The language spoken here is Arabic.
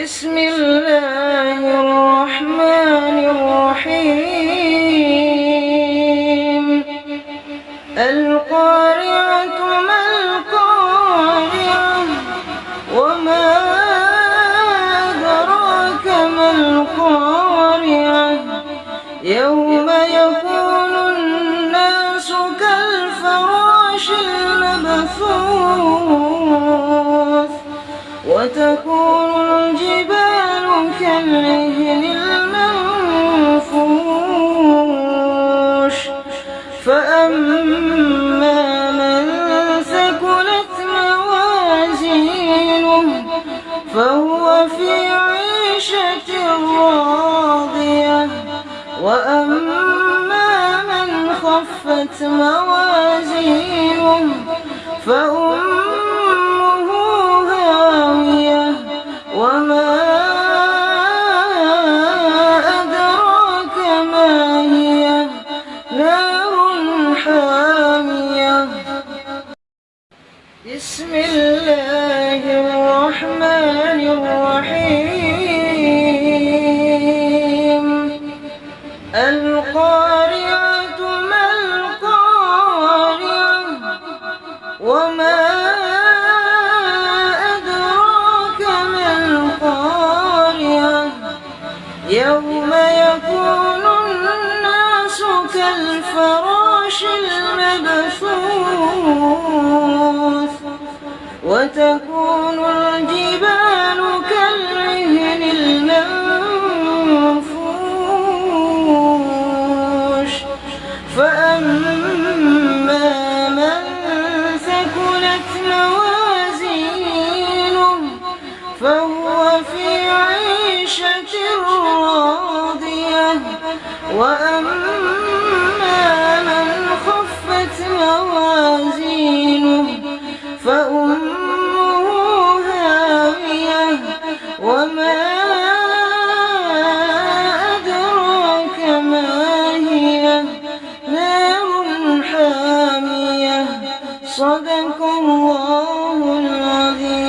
بسم الله الرحمن الرحيم. القارعة ما القارعة وما أدراك ما القارعة. يوم يكون الناس كالفراش المبثوث. وتكون الجبال كالعهن المنفوش. فأما من ثقلت موازينه فهو في عيشة راضية. وأما من خفت موازينه فأمه حامية بسم الله الرحمن الرحيم. القارعة ما القارعة وما أدراك ما القارعة. يوم يكون الناس كالفراش المبثوث. وتكون الجبال كالعهن المنفوش. فأما من ثقلت موازينه فهو في عيشة راضية. وأما فأمه هاوية وما أدراك ما هي؟ نار حامية. صدق الله العظيم.